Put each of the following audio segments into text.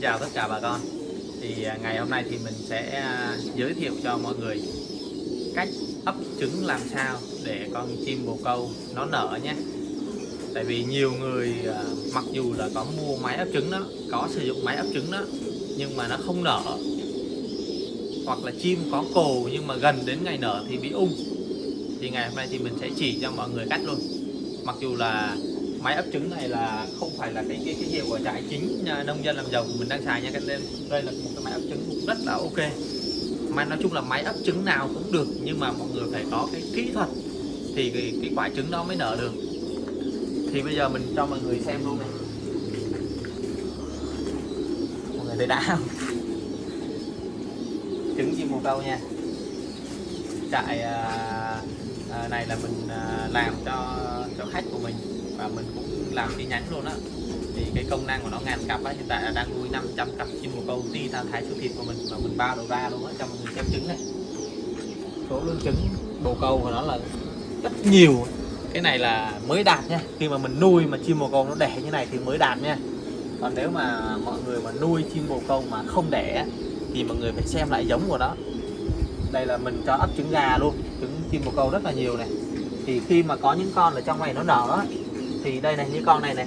chào tất cả bà con. Thì à, ngày hôm nay thì mình sẽ à, giới thiệu cho mọi người cách ấp trứng làm sao để con chim bồ câu nó nở nhé. Tại vì nhiều người à, mặc dù là có mua máy ấp trứng đó, có sử dụng máy ấp trứng đó, nhưng mà nó không nở. Hoặc là chim có cồ nhưng mà gần đến ngày nở thì bị ung. Thì ngày hôm nay thì mình sẽ chỉ cho mọi người cách luôn. Mặc dù là máy ấp trứng này là không phải là cái cái cái hiệu của trại chính nông dân làm giàu của mình đang xài nha các em. Đây là một cái máy ấp trứng cũng rất là ok. Mà nói chung là máy ấp trứng nào cũng được nhưng mà mọi người phải có cái kỹ thuật thì cái, cái quả trứng đó mới nở được. Thì bây giờ mình cho mọi người xem luôn này. Mọi người thấy đã không? Trứng chim bồ câu nha. Trại à, à, này là mình à, làm cho cho khách của mình và mình cũng làm chi nhánh luôn á. Thì cái công năng của nó ngàn cặp á, hiện tại là đang nuôi 500 cặp chim bồ câu ti ra thái siêu thịt của mình và mình bao đầu ra luôn á, cho mọi người xem trứng này. Số lượng trứng, bồ câu của nó là rất nhiều. Cái này là mới đạt nha, khi mà mình nuôi mà chim bồ câu nó đẻ như này thì mới đạt nha. Còn nếu mà mọi người mà nuôi chim bồ câu mà không đẻ thì mọi người phải xem lại giống của nó. Đây là mình cho ấp trứng gà luôn, trứng chim bồ câu rất là nhiều này. Thì khi mà có những con ở trong này nó nở thì đây này như con này này.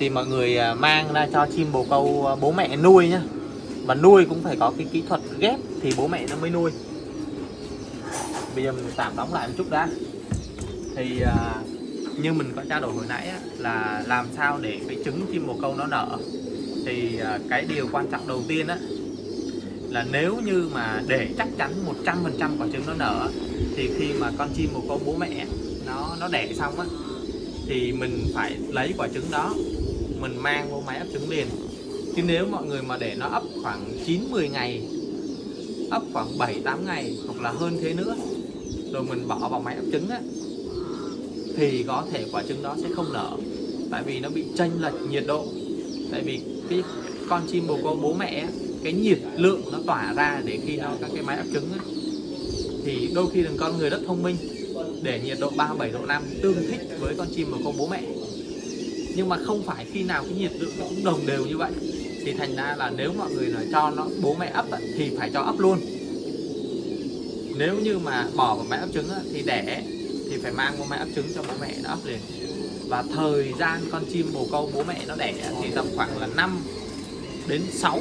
Thì mọi người à, mang ra cho chim bồ câu à, bố mẹ nuôi nhá. Và nuôi cũng phải có cái kỹ thuật ghép thì bố mẹ nó mới nuôi. Bây giờ mình tạm đóng lại một chút đã. Thì à, như mình có trao đổi hồi nãy á, là làm sao để cái trứng chim bồ câu nó nở. Thì cái điều quan trọng đầu tiên á là nếu như mà để chắc chắn 100% quả trứng nó nở thì khi mà con chim bồ câu bố mẹ nó nó đẻ xong á thì mình phải lấy quả trứng đó mình mang vô máy ấp trứng liền. Chứ nếu mọi người mà để nó ấp khoảng 9-10 ngày ấp khoảng 7-8 ngày hoặc là hơn thế nữa rồi mình bỏ vào máy ấp trứng á thì có thể quả trứng đó sẽ không nở. Tại vì nó bị chênh lệch nhiệt độ. Tại vì cái con chim bồ câu bố mẹ á, cái nhiệt lượng nó tỏa ra để khi nó các cái máy ấp trứng á, thì đôi khi là con người rất thông minh để nhiệt độ 37 độ 5 tương thích với con chim bồ câu bố mẹ. Nhưng mà không phải khi nào cái nhiệt độ nó cũng đồng đều như vậy. Thì thành ra là nếu mọi người là cho nó bố mẹ ấp thì phải cho ấp luôn. Nếu như mà bỏ vào mẹ ấp trứng thì đẻ thì phải mang vào mẹ ấp trứng cho bố mẹ nó ấp liền. Và thời gian con chim bồ câu bố mẹ nó đẻ thì tầm khoảng là 5 đến 6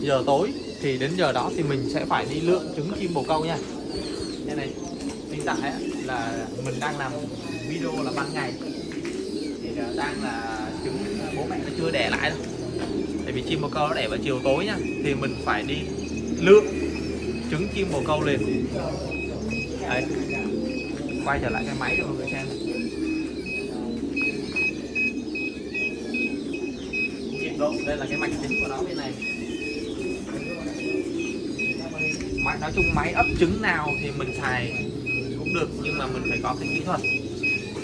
giờ tối. Thì đến giờ đó thì mình sẽ phải đi lượng trứng chim bồ câu nha. Đây này mình tặng á, là mình đang làm video là ban ngày. Thì à, đang là trứng bố mẹ nó chưa đẻ lại đâu tại vì chim bồ câu nó đẻ vào chiều tối nhá thì mình phải đi lượm trứng chim bồ câu lên đấy. Quay trở lại cái máy cho mọi người xem. Nhiệt độ, đây là cái mạch chính của nó bên này. Nói chung máy ấp trứng nào thì mình xài cũng được nhưng mà mình phải có cái kỹ thuật.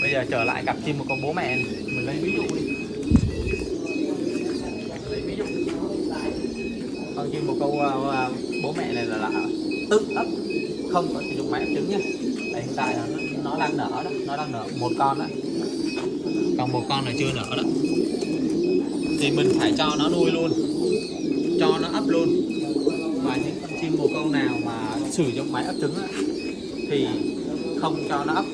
Bây giờ trở lại cặp chim một con bố mẹ này. mình lấy ví dụ đi. Lấy ví dụ. Con chim một câu uh, bố mẹ này là, là tự ấp không có sử dụng máy ấp trứng nha hiện tại là nó, nó đang nở đó nó đang nở một con đó còn một con là chưa nở đó. Thì mình phải cho nó nuôi luôn cho nó ấp luôn. Và những con chim bồ câu nào mà sử dụng máy ấp trứng á, thì không cho nó ấp.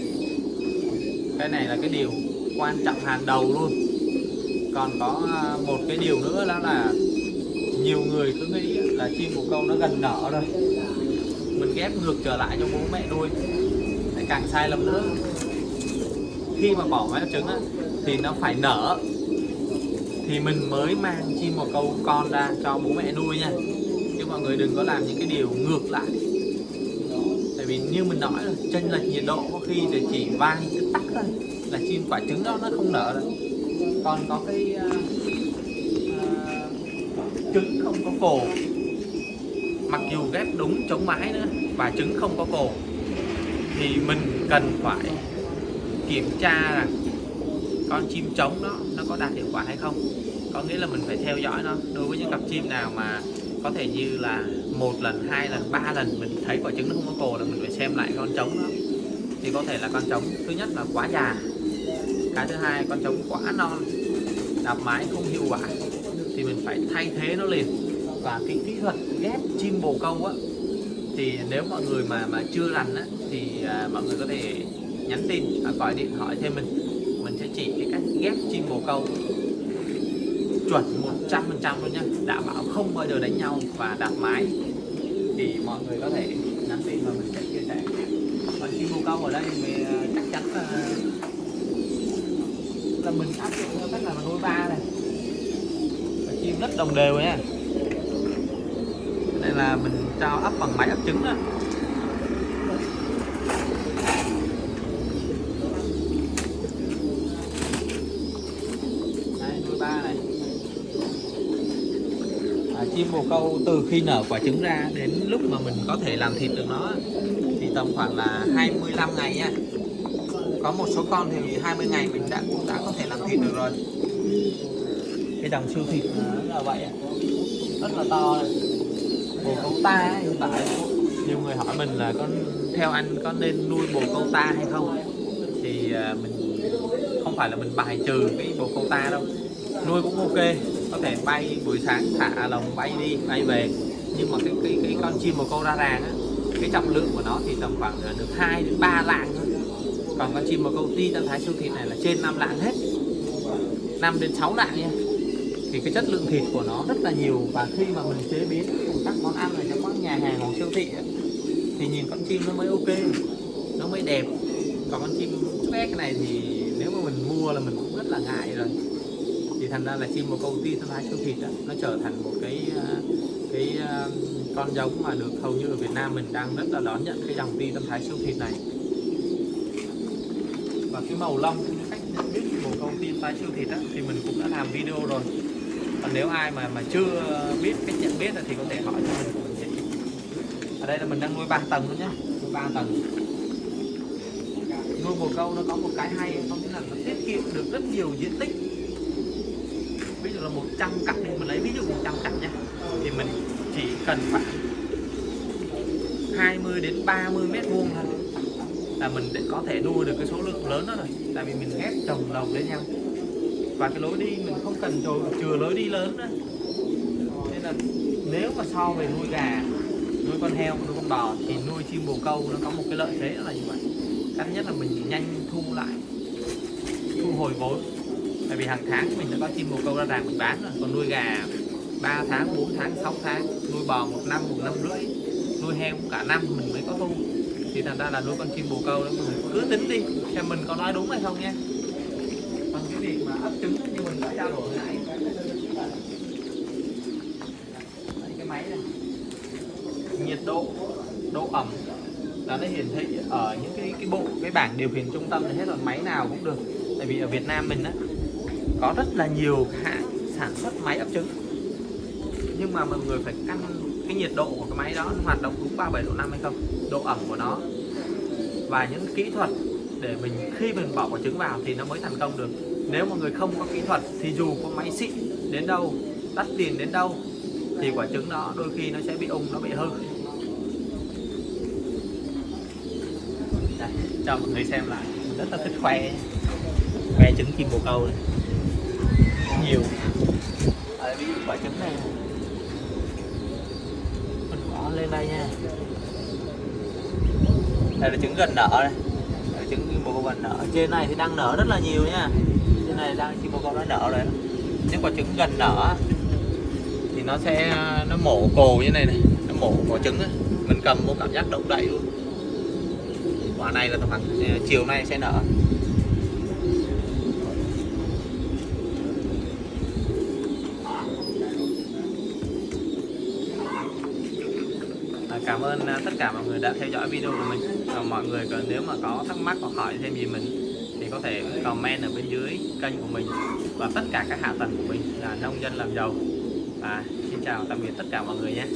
Cái này là cái điều quan trọng hàng đầu luôn. Còn có à, một cái điều nữa đó là nhiều người cứ nghĩ là chim bồ câu nó gần nở rồi. Mình ghép ngược trở lại cho bố mẹ nuôi. Lại càng sai lầm nữa. Khi mà bỏ máy ấp trứng á, thì nó phải nở. Thì mình mới mang chim bồ câu con ra cho bố mẹ nuôi nha. Chứ mọi người đừng có làm những cái điều ngược lại bởi vì như mình nói là chênh lệch nhiệt độ có khi thì chỉ vang cái tắc thôi là chim quả trứng đó nó không nở đâu còn có cái uh, uh, trứng không có cổ mặc dù ghép đúng chống mái nữa và trứng không có cổ thì mình cần phải kiểm tra rằng con chim trống đó nó có đạt hiệu quả hay không. Có nghĩa là mình phải theo dõi nó. Đối với những cặp chim nào mà có thể như là một lần hai lần ba lần mình thấy quả trứng nó không có cồ là mình phải xem lại con trống đó. Thì có thể là con trống thứ nhất là quá già cái thứ hai con trống quá non đạp mái không hiệu quả thì mình phải thay thế nó liền. Và cái kỹ thuật ghép chim bồ câu á thì nếu mọi người mà mà chưa rành á thì à, mọi người có thể nhắn tin và gọi điện hỏi thêm mình. Mình sẽ chỉ cái cách ghép chim bồ câu chuẩn 100% luôn nhá đảm bảo không bao giờ đánh nhau và đặt mái. Thì mọi người có thể nhắn tin và mình sẽ chia sẻ. Còn khi mua câu ở đây thì ờ, chắc chắn là là mình áp dụng theo cách là nuôi ba này. Và chim rất đồng đều nha. Đây là mình cho ấp bằng máy ấp trứng đó đây nuôi ba này à, chim bồ câu từ khi nở quả trứng ra đến lúc mà mình có thể làm thịt được nó thì tầm khoảng là 25 ngày nha. Có một số con thì 20 ngày mình đã cũng đã có thể làm thịt được rồi. Cái dòng siêu thịt nó là vậy ạ. rất là to này. bồ câu ta hiện tại nhiều người hỏi mình là con theo anh có nên nuôi bồ câu ta hay không? Thì à, mình không phải là mình bài trừ cái bồ câu ta đâu. Nuôi cũng ok có thể bay buổi sáng thả lồng bay đi bay về. Nhưng mà cái cái cái con chim bồ câu ra ràng á cái trọng lượng của nó thì tầm khoảng ờ, được 2 đến 3 lạng thôi. Còn con chim bồ câu ti Tân thái siêu thịt này là trên 5 lạng hết. 5 đến 6 lạng nha. Thì cái chất lượng thịt của nó rất là nhiều và khi mà mình chế biến cùng các món ăn ở trong các nhà hàng hoặc siêu thị ấy, thì nhìn con chim nó mới ok nó mới đẹp. Còn con chim bé cái này thì nếu mà mình mua là mình cũng rất là ngại rồi thì thành ra là chim một câu ty thương thái siêu thịt đó, nó trở thành một cái ờ, cái ờ, con giống mà được hầu như ở Việt Nam mình đang rất là đón nhận cái dòng ti tâm thái siêu thịt này. Và cái màu lông cũng như cách nhận biết của công ty tâm thái siêu thịt á, thì mình cũng đã làm video rồi. Còn nếu ai mà mà chưa biết cách nhận biết thì có thể hỏi cho mình. Mình ở đây là mình đang nuôi ba tầng luôn nhé nuôi ba tầng. Nuôi bồ câu nó có một cái hay không nghĩa là nó tiết kiệm được rất nhiều diện tích là 100 cặp đi mình lấy ví dụ 100 cặp nha. Thì mình chỉ cần khoảng 20 đến 30 mét vuông thôi là mình để có thể nuôi được cái số lượng lớn đó rồi. Tại vì mình ghép trồng lồng lên nhau. Và cái lối đi mình không cần chừa, chừa lối đi lớn nữa. Nên là nếu mà so về nuôi gà nuôi con heo nuôi con bò thì nuôi chim bồ câu nó có một cái lợi thế là như vậy. Cái nhất là mình nhanh thu lại thu hồi vốn tại vì hàng tháng mình đã có chim bồ câu ra ràng mình bán rồi. Còn nuôi gà 3 tháng 4 tháng 6 tháng nuôi bò một năm một năm rưỡi nuôi heo cả năm mình mới có thu. Thì thành ra là nuôi con chim bồ câu đó mình cứ tính đi xem mình có nói đúng hay không nha. Còn cái việc mà ấp trứng như mình đã trao đổi hồi nãy cái máy này. Nhiệt độ độ ẩm là nó hiển thị ở những cái cái bộ cái bảng điều khiển trung tâm này hết rồi. Máy nào cũng được. Tại vì ở Việt Nam mình á có rất là nhiều hãng sản xuất máy ấp trứng. Nhưng mà mọi người phải căn cái nhiệt độ của cái máy đó hoạt động đúng 37 độ 5 hay không độ ẩm của nó. Và những kỹ thuật để mình khi mình bỏ quả trứng vào thì nó mới thành công được. Nếu mọi người không có kỹ thuật thì dù có máy xịn đến đâu đắt tiền đến đâu thì quả trứng đó đôi khi nó sẽ bị ung nó bị hư. Đây, cho mọi người xem lại. Mình rất là thích khoe khoe trứng chim bồ câu này nhiều. Ở ví dụ quả trứng này, mình bỏ lên đây nha. Đây là trứng gần nở đây. Đây là trứng bồ câu gần nở. Trên này thì đang nở rất là nhiều nha. Trên này đang chim bồ câu đã nở rồi nếu quả trứng gần nở thì nó sẽ, nó mổ cồ như này này. Nó mổ quả trứng ấy. mình cầm vô cảm giác động đậy luôn. Quả này là khoảng à, chiều nay sẽ nở À, Ờ, cảm ơn à, tất cả mọi người đã theo dõi video của mình. Và mọi người còn nếu mà có thắc mắc hoặc hỏi thêm gì mình thì có thể comment ở bên dưới kênh của mình và tất cả các hạ tầng của mình là nông dân làm giàu. Và xin chào, tạm biệt tất cả mọi người nhé.